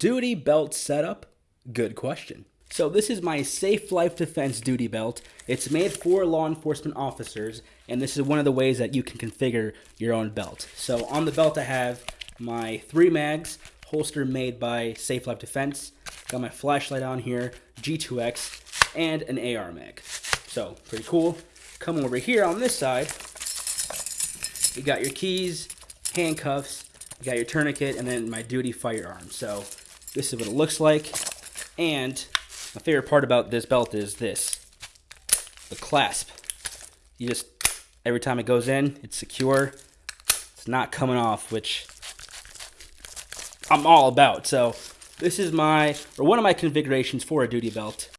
Duty belt setup? Good question. So this is my Safe Life Defense duty belt. It's made for law enforcement officers, and this is one of the ways that you can configure your own belt. So on the belt I have my three mags, holster made by Safe Life Defense. Got my flashlight on here, G2X, and an AR mag. So pretty cool. Come over here on this side, you got your keys, handcuffs, you got your tourniquet, and then my duty firearm. So this is what it looks like. And my favorite part about this belt is this, the clasp. You just, every time it goes in, it's secure. It's not coming off, which I'm all about. So this is my, or one of my configurations for a duty belt.